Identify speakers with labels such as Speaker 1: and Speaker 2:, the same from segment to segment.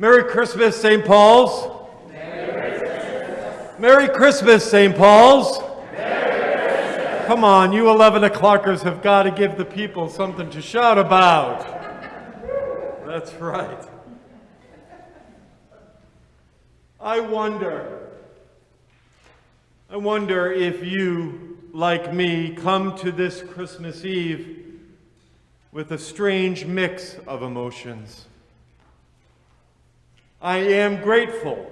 Speaker 1: Merry Christmas, St. Paul's. Merry Christmas, St. Paul's. Come on, you 11 o'clockers have got to give the people something to shout about. That's right. I wonder, I wonder if you, like me, come to this Christmas Eve with a strange mix of emotions. I am grateful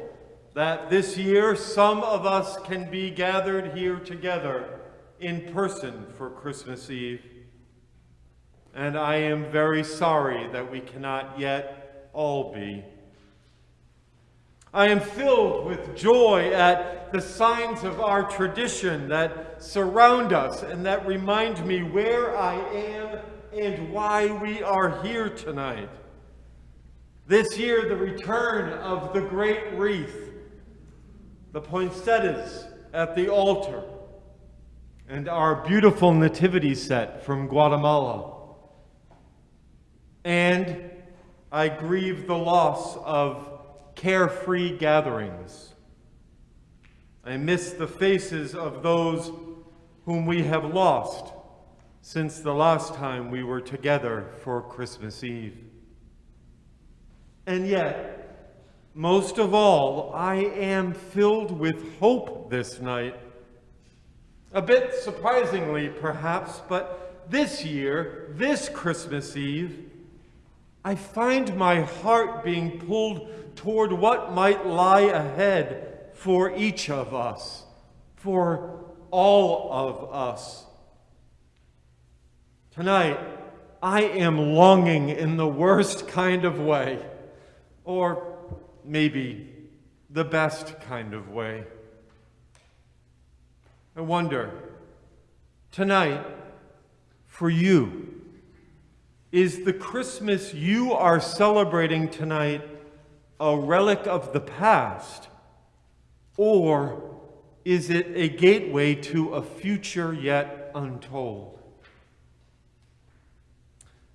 Speaker 1: that this year some of us can be gathered here together in person for Christmas Eve. And I am very sorry that we cannot yet all be. I am filled with joy at the signs of our tradition that surround us and that remind me where I am and why we are here tonight. This year, the return of the great wreath, the poinsettias at the altar, and our beautiful nativity set from Guatemala. And I grieve the loss of carefree gatherings. I miss the faces of those whom we have lost since the last time we were together for Christmas Eve. And yet, most of all, I am filled with hope this night a bit surprisingly, perhaps, but this year, this Christmas Eve, I find my heart being pulled toward what might lie ahead for each of us, for all of us. Tonight, I am longing in the worst kind of way, or maybe the best kind of way. I wonder, tonight, for you, is the Christmas you are celebrating tonight a relic of the past, or is it a gateway to a future yet untold?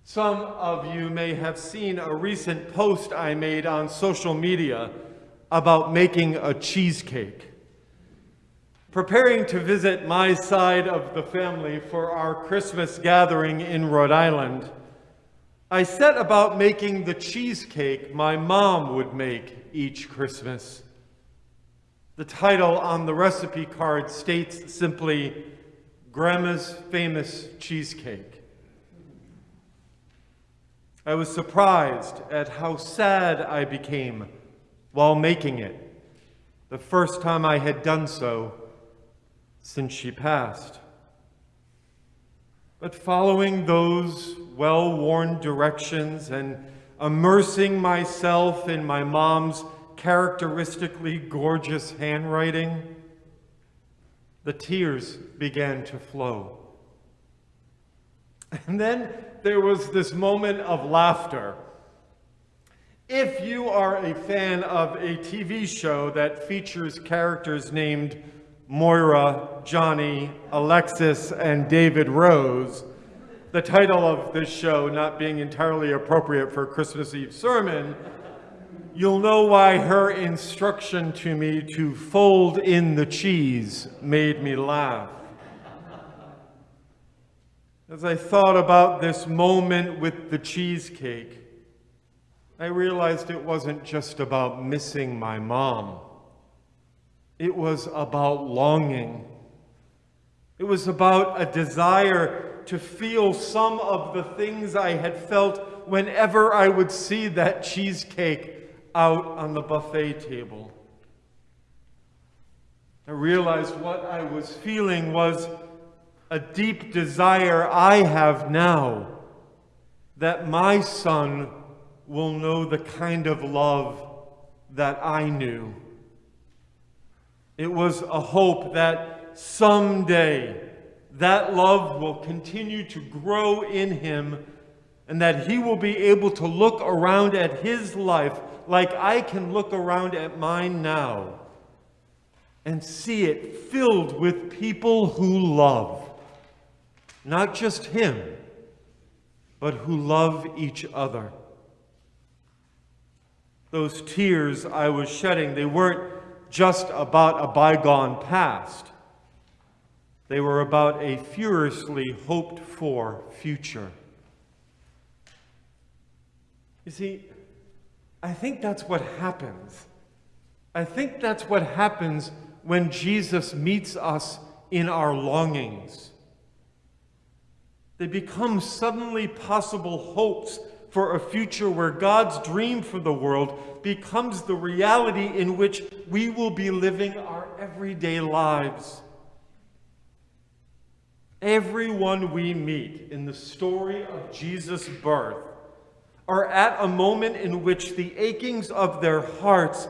Speaker 1: Some of you may have seen a recent post I made on social media about making a cheesecake. Preparing to visit my side of the family for our Christmas gathering in Rhode Island, I set about making the cheesecake my mom would make each Christmas. The title on the recipe card states simply, Grandma's Famous Cheesecake. I was surprised at how sad I became while making it, the first time I had done so since she passed. But following those well-worn directions and immersing myself in my mom's characteristically gorgeous handwriting, the tears began to flow. And then there was this moment of laughter. If you are a fan of a TV show that features characters named Moira, Johnny, Alexis, and David Rose, the title of this show not being entirely appropriate for a Christmas Eve sermon, you'll know why her instruction to me to fold in the cheese made me laugh. As I thought about this moment with the cheesecake, I realized it wasn't just about missing my mom. It was about longing. It was about a desire to feel some of the things I had felt whenever I would see that cheesecake out on the buffet table. I realized what I was feeling was a deep desire I have now that my son will know the kind of love that I knew. It was a hope that someday that love will continue to grow in him and that he will be able to look around at his life like I can look around at mine now and see it filled with people who love. Not just him, but who love each other. those tears I was shedding, they weren't just about a bygone past. They were about a furiously hoped for future. You see, I think that's what happens. I think that's what happens when Jesus meets us in our longings. They become suddenly possible hopes for a future where God's dream for the world becomes the reality in which we will be living our everyday lives. Everyone we meet in the story of Jesus' birth are at a moment in which the achings of their hearts,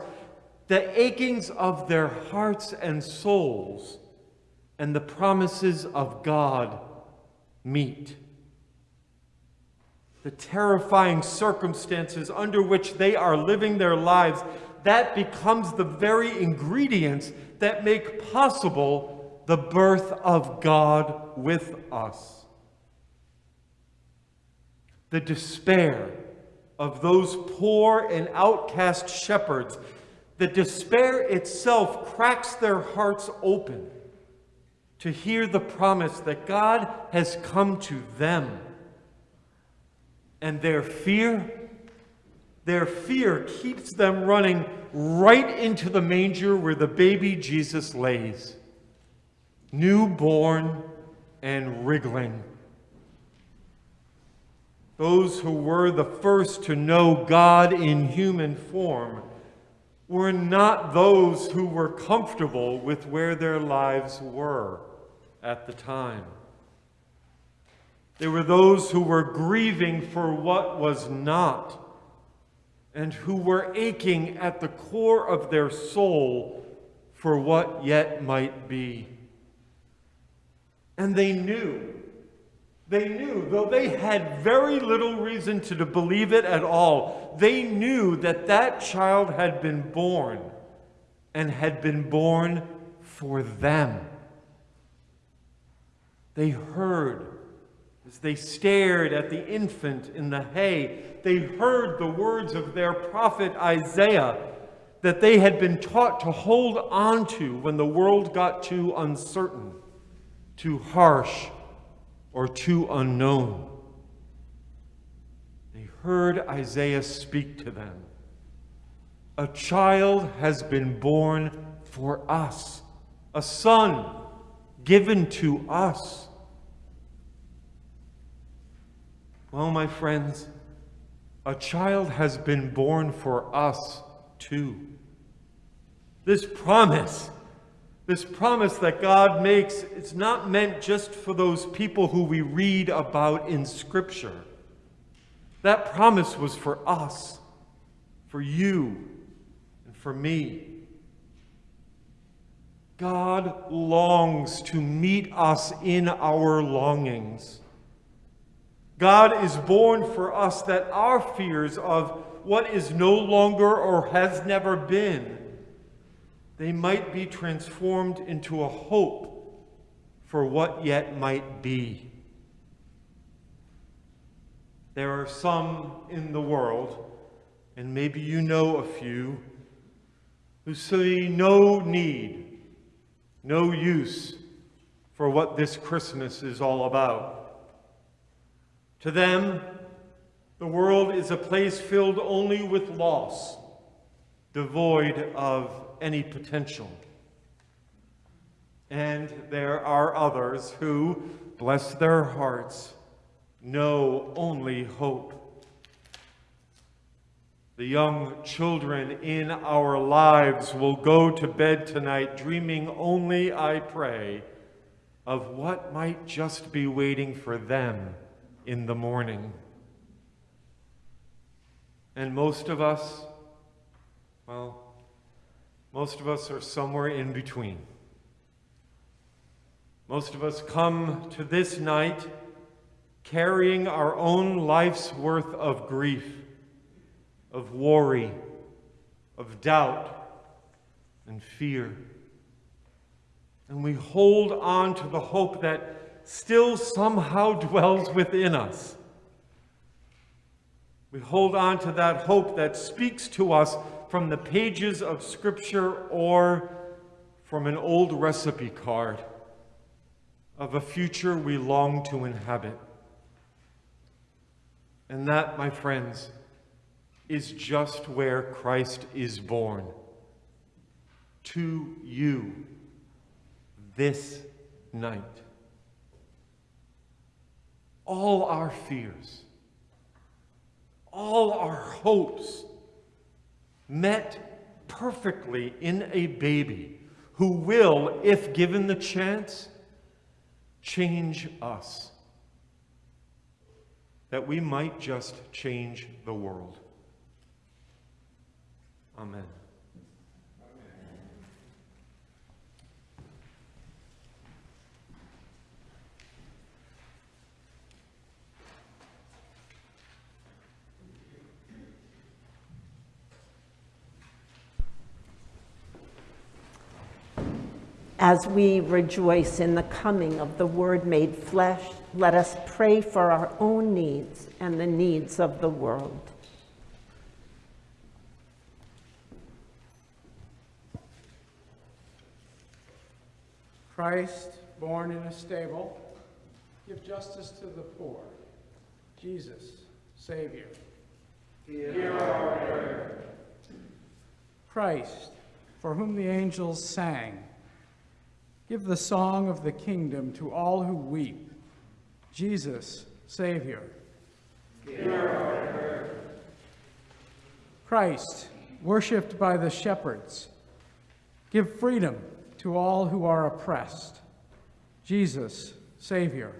Speaker 1: the achings of their hearts and souls, and the promises of God meet. The terrifying circumstances under which they are living their lives, that becomes the very ingredients that make possible the birth of God with us. The despair of those poor and outcast shepherds, the despair itself cracks their hearts open to hear the promise that God has come to them. And their fear, their fear keeps them running right into the manger where the baby Jesus lays, newborn and wriggling. Those who were the first to know God in human form were not those who were comfortable with where their lives were at the time. There were those who were grieving for what was not and who were aching at the core of their soul for what yet might be. And they knew they knew, though they had very little reason to believe it at all, they knew that that child had been born and had been born for them. They heard as they stared at the infant in the hay, they heard the words of their prophet Isaiah that they had been taught to hold on to when the world got too uncertain, too harsh, or too unknown. They heard Isaiah speak to them. A child has been born for us, a son given to us. Well, my friends, a child has been born for us too. This promise this promise that God makes, it's not meant just for those people who we read about in Scripture. That promise was for us, for you, and for me. God longs to meet us in our longings. God is born for us that our fears of what is no longer or has never been they might be transformed into a hope for what yet might be. There are some in the world, and maybe you know a few, who see no need, no use for what this Christmas is all about. To them, the world is a place filled only with loss, devoid of any potential. And there are others who, bless their hearts, know only hope. The young children in our lives will go to bed tonight dreaming only, I pray, of what might just be waiting for them in the morning. And most of us, well, most of us are somewhere in between. Most of us come to this night carrying our own life's worth of grief, of worry, of doubt, and fear. And we hold on to the hope that still somehow dwells within us. We hold on to that hope that speaks to us from the pages of Scripture or from an old recipe card of a future we long to inhabit. And that, my friends, is just where Christ is born. To you this night. All our fears, all our hopes met perfectly in a baby who will, if given the chance, change us. That we might just change the world. Amen.
Speaker 2: As we rejoice in the coming of the Word made flesh, let us pray for our own needs and the needs of the world.
Speaker 3: Christ, born in a stable, give justice to the poor. Jesus, Savior. Hear our prayer. Christ, for whom the angels sang, give the song of the kingdom to all who weep. Jesus, Savior. Hear our prayer. Christ, worshipped by the shepherds, give freedom to all who are oppressed. Jesus, Savior.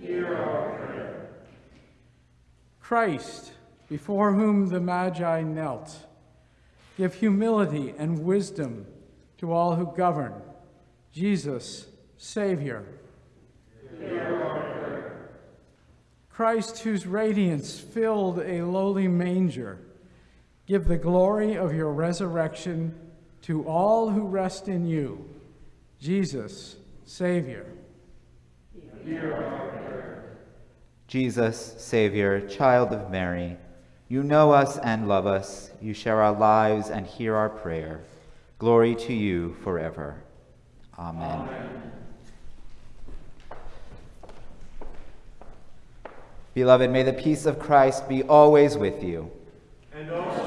Speaker 3: Hear our prayer. Christ, before whom the Magi knelt, give humility and wisdom to all who govern. Jesus, Savior. Hear our prayer. Christ, whose radiance filled a lowly manger, give the glory of your resurrection to all who rest in you, Jesus, Savior.
Speaker 4: Hear our Jesus, Savior, child of Mary, you know us and love us. You share our lives and hear our prayer. Glory to you forever. Amen. Amen. Beloved, may the peace of Christ be always with you.
Speaker 1: And also with you.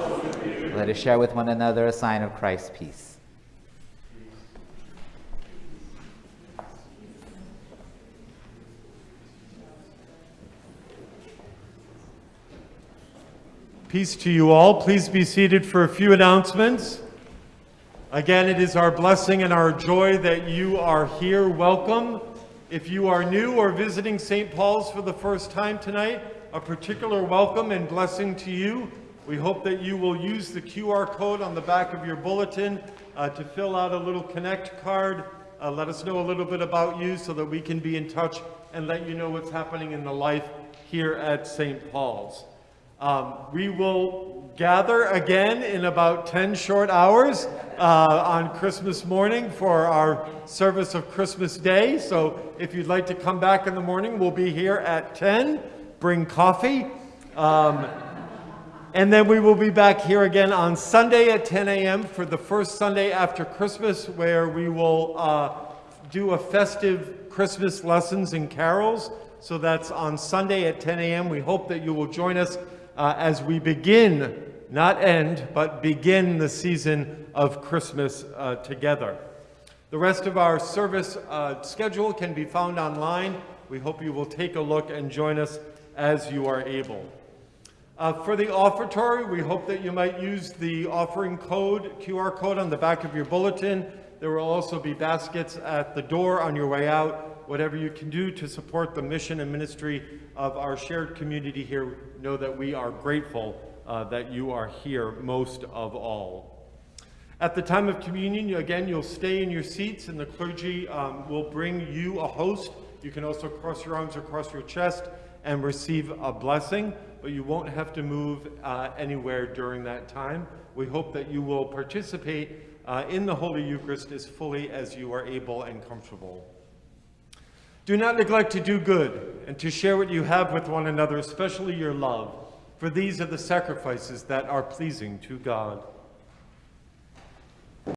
Speaker 4: Let us share with one another a sign of Christ's peace.
Speaker 1: Peace to you all. Please be seated for a few announcements. Again, it is our blessing and our joy that you are here. Welcome. If you are new or visiting St. Paul's for the first time tonight, a particular welcome and blessing to you. We hope that you will use the QR code on the back of your bulletin uh, to fill out a little Connect card. Uh, let us know a little bit about you so that we can be in touch and let you know what's happening in the life here at St. Paul's. Um, we will gather again in about 10 short hours uh, on Christmas morning for our service of Christmas Day. So if you'd like to come back in the morning, we'll be here at 10. Bring coffee. Um, and then we will be back here again on Sunday at 10 a.m. for the first Sunday after Christmas, where we will uh, do a festive Christmas lessons and carols. So that's on Sunday at 10 a.m. We hope that you will join us uh, as we begin, not end, but begin the season of Christmas uh, together. The rest of our service uh, schedule can be found online. We hope you will take a look and join us as you are able. Uh, for the offertory, we hope that you might use the offering code, QR code on the back of your bulletin. There will also be baskets at the door on your way out. Whatever you can do to support the mission and ministry of our shared community here, know that we are grateful uh, that you are here most of all. At the time of communion, again, you'll stay in your seats and the clergy um, will bring you a host. You can also cross your arms across your chest and receive a blessing, but you won't have to move uh, anywhere during that time. We hope that you will participate uh, in the Holy Eucharist as fully as you are able and comfortable. Do not neglect to do good and to share what you have with one another, especially your love. for these are the sacrifices that are pleasing to God.